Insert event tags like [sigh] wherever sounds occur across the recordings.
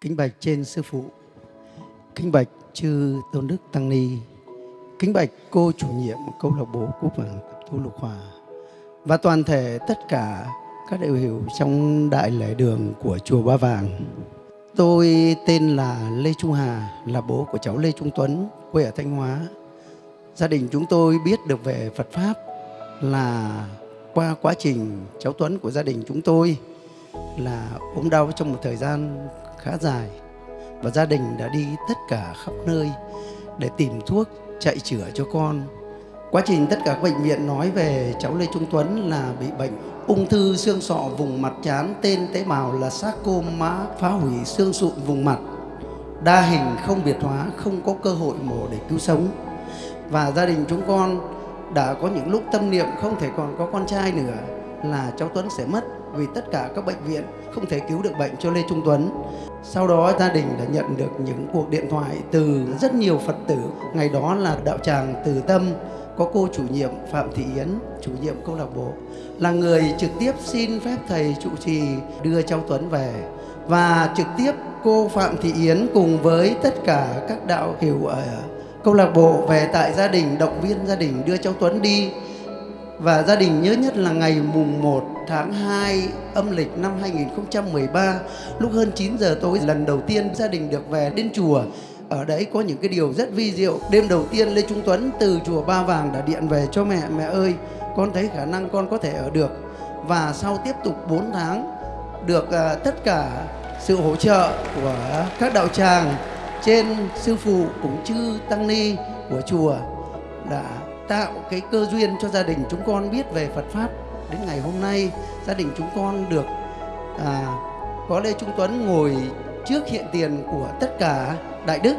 Kính bạch trên sư phụ, kính bạch chư tôn đức tăng ni, kính bạch cô chủ nhiệm câu lạc bộ cúp vàng thu lục hòa và toàn thể tất cả các đại biểu trong đại lễ đường của chùa Ba Vàng. Tôi tên là Lê Trung Hà, là bố của cháu Lê Trung Tuấn, quê ở Thanh Hóa. Gia đình chúng tôi biết được về Phật Pháp là qua quá trình cháu Tuấn của gia đình chúng tôi là ốm đau trong một thời gian khá dài và gia đình đã đi tất cả khắp nơi để tìm thuốc chạy chữa cho con. Quá trình tất cả các bệnh viện nói về cháu Lê Trung Tuấn là bị bệnh ung thư xương sọ vùng mặt trán tên tế bào là sarcoma phá hủy xương sụn vùng mặt đa hình không biệt hóa, không có cơ hội mổ để cứu sống và gia đình chúng con đã có những lúc tâm niệm không thể còn có con trai nữa là cháu Tuấn sẽ mất vì tất cả các bệnh viện không thể cứu được bệnh cho Lê Trung Tuấn. Sau đó gia đình đã nhận được những cuộc điện thoại từ rất nhiều Phật tử. Ngày đó là đạo tràng Từ Tâm có cô chủ nhiệm Phạm Thị Yến, chủ nhiệm câu lạc bộ là người trực tiếp xin phép thầy trụ trì đưa cháu Tuấn về và trực tiếp cô Phạm Thị Yến cùng với tất cả các đạo hiểu ở câu lạc bộ về tại gia đình động viên gia đình đưa cháu Tuấn đi và gia đình nhớ nhất là ngày mùng 1 tháng 2 âm lịch năm 2013 lúc hơn 9 giờ tối lần đầu tiên gia đình được về đến chùa. Ở đấy có những cái điều rất vi diệu. Đêm đầu tiên Lê Trung Tuấn từ chùa Ba Vàng đã điện về cho mẹ mẹ ơi con thấy khả năng con có thể ở được. Và sau tiếp tục 4 tháng được uh, tất cả sự hỗ trợ của các đạo tràng trên sư phụ cũng chư tăng ni của chùa đã tạo cái cơ duyên cho gia đình chúng con biết về Phật pháp. Đến ngày hôm nay gia đình chúng con được à, có Lê Trung Tuấn ngồi trước hiện tiền của tất cả đại đức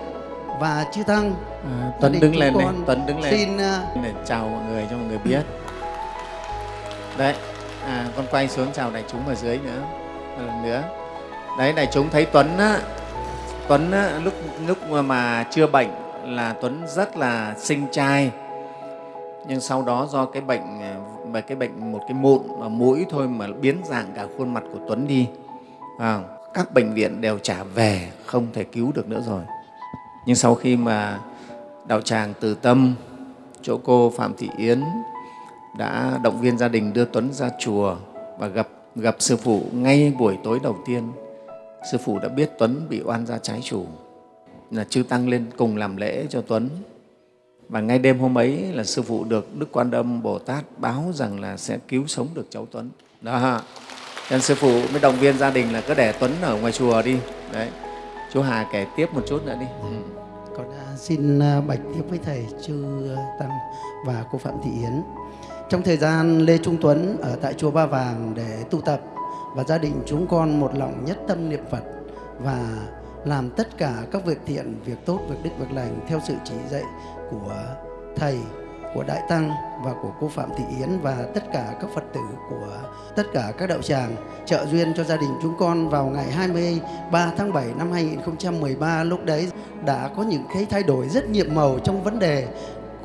và chư tăng. À, Tuấn đứng lên này Tuấn đứng lên. xin uh, để chào mọi người cho mọi người biết. Đấy à, con quay xuống chào đại chúng ở dưới nữa một lần nữa. Đấy đại chúng thấy Tuấn á, Tuấn á, lúc lúc mà chưa bệnh là Tuấn rất là sinh trai nhưng sau đó do cái bệnh à, về cái bệnh một cái mụn ở mũi thôi mà biến dạng cả khuôn mặt của Tuấn đi à, các bệnh viện đều trả về không thể cứu được nữa rồi. Nhưng sau khi mà đạo tràng từ tâm chỗ cô phạm thị yến đã động viên gia đình đưa tuấn ra chùa và gặp gặp sư phụ ngay buổi tối đầu tiên sư phụ đã biết tuấn bị oan gia trái chủ là chư tăng lên cùng làm lễ cho tuấn và ngay đêm hôm ấy là sư phụ được đức quan âm bồ tát báo rằng là sẽ cứu sống được cháu tuấn. Đó nên sư phụ mới động viên gia đình là cứ để tuấn ở ngoài chùa đi. Đấy. Chú hà kể tiếp một chút nữa đi. Ừ. con xin à, bạch tiếp với thầy chư à, tăng và cô phạm thị yến. Trong thời gian lê trung tuấn ở tại chùa ba vàng để tu tập và gia đình chúng con một lòng nhất tâm niệm phật và làm tất cả các việc thiện, việc tốt, việc đức, việc lành theo sự chỉ dạy của thầy, của Đại Tăng và của cô Phạm Thị Yến và tất cả các Phật tử của tất cả các đạo tràng trợ duyên cho gia đình chúng con vào ngày 23 tháng 7 năm 2013 lúc đấy đã có những cái thay đổi rất nhiệm màu trong vấn đề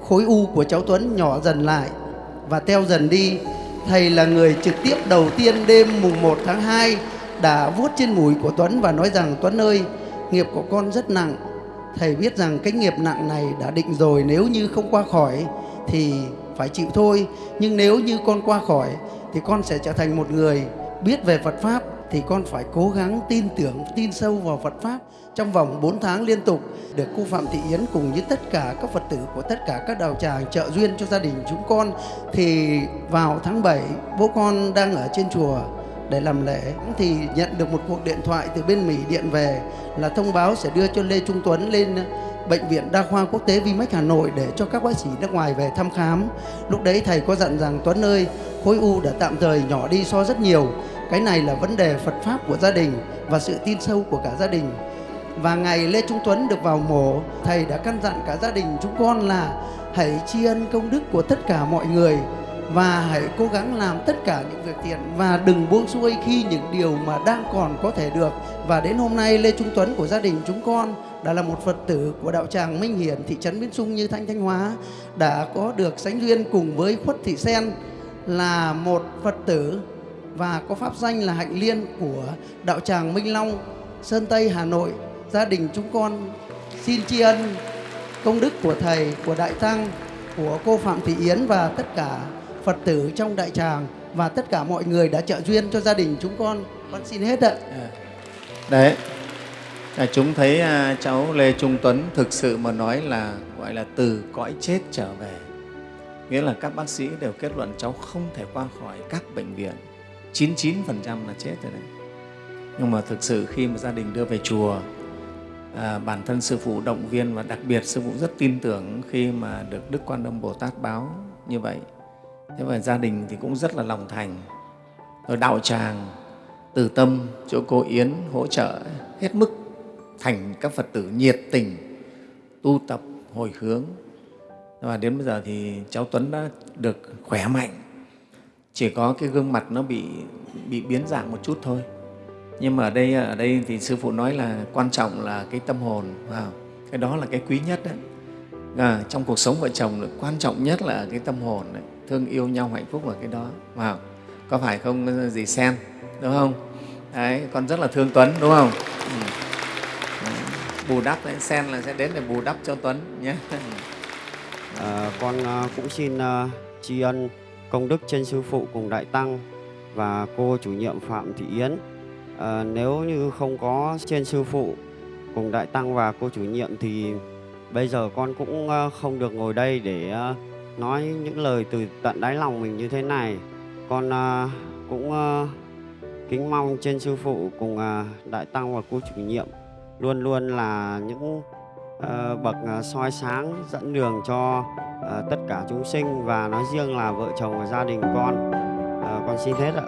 khối u của cháu Tuấn nhỏ dần lại và teo dần đi. Thầy là người trực tiếp đầu tiên đêm mùng 1 tháng 2 đã vuốt trên mũi của Tuấn và nói rằng, Tuấn ơi nghiệp của con rất nặng. Thầy biết rằng cái nghiệp nặng này đã định rồi nếu như không qua khỏi thì phải chịu thôi. Nhưng nếu như con qua khỏi thì con sẽ trở thành một người biết về Phật Pháp thì con phải cố gắng tin tưởng, tin sâu vào Phật Pháp trong vòng 4 tháng liên tục được cô Phạm Thị Yến cùng với tất cả các Phật tử của tất cả các đạo tràng trợ duyên cho gia đình chúng con. Thì vào tháng 7 bố con đang ở trên chùa để làm lễ thì nhận được một cuộc điện thoại từ bên Mỹ điện về là thông báo sẽ đưa cho Lê Trung Tuấn lên ờ, Bệnh viện Đa khoa Quốc tế Vimec Hà Nội để cho các bác sĩ nước ngoài về thăm khám. Lúc đấy thầy có dặn rằng Tuấn ơi, khối u đã tạm thời nhỏ đi so rất nhiều. Cái này là vấn đề Phật Pháp của gia đình và sự tin sâu của cả gia đình. Và ngày Lê Trung Tuấn được vào mổ, thầy đã căn dặn cả gia đình chúng con là hãy tri ân công đức của tất cả mọi người và hãy cố gắng làm tất cả những việc thiện và đừng buông xuôi khi những điều mà đang còn có thể được. Và đến hôm nay Lê Trung Tuấn của gia đình chúng con đã là một Phật tử của đạo tràng Minh Hiển thị trấn Biến Sung như Thanh Thanh Hóa đã có được sánh duyên cùng với Khuất Thị Sen là một Phật tử và có pháp danh là Hạnh Liên của đạo tràng Minh Long Sơn Tây, Hà Nội, gia đình chúng con xin tri ân công đức của Thầy, của Đại Tăng, của cô Phạm Thị Yến và tất cả Phật tử trong đại tràng và tất cả mọi người đã trợ duyên cho gia đình chúng con. Con xin hết ạ. Đấy, à, chúng thấy à, cháu Lê Trung Tuấn thực sự mà nói là gọi là từ cõi chết trở về. Nghĩa là các bác sĩ đều kết luận cháu không thể qua khỏi các bệnh viện. 99% là chết rồi đấy. Nhưng mà thực sự khi mà gia đình đưa về chùa, à, bản thân Sư Phụ động viên và đặc biệt Sư Phụ rất tin tưởng khi mà được Đức Quan Âm Bồ Tát báo như vậy. Thế và gia đình thì cũng rất là lòng thành. Ở đạo tràng, từ tâm chỗ cô Yến hỗ trợ hết mức thành các Phật tử nhiệt tình tu tập hồi hướng và đến bây giờ thì cháu Tuấn đã được khỏe mạnh chỉ có cái gương mặt nó bị bị biến dạng một chút thôi nhưng mà ở đây ở đây thì sư phụ nói là quan trọng là cái tâm hồn wow. cái đó là cái quý nhất đấy à, trong cuộc sống vợ chồng là quan trọng nhất là cái tâm hồn đấy thương yêu nhau hạnh phúc là cái đó. Vào có phải không gì sen đúng không? Đấy con rất là thương tuấn đúng không? Ừ. ừ. bù đắp đấy sen là sẽ đến để bù đắp cho tuấn nhé. [laughs] À, con à, cũng xin uh, tri ân công đức trên sư phụ cùng đại tăng và cô chủ nhiệm Phạm Thị Yến. À, nếu như không có trên sư phụ cùng đại tăng và cô chủ nhiệm thì bây giờ con cũng à, không được ngồi đây để nói những lời từ tận đáy lòng mình như thế này. Con à, cũng à, kính mong trên sư phụ cùng à, đại tăng và cô chủ nhiệm luôn luôn là những ờ, bậc ờ, soi sáng dẫn đường cho ờ, tất cả chúng sinh và nói riêng là vợ chồng và gia đình con Ờ, con xin hết ạ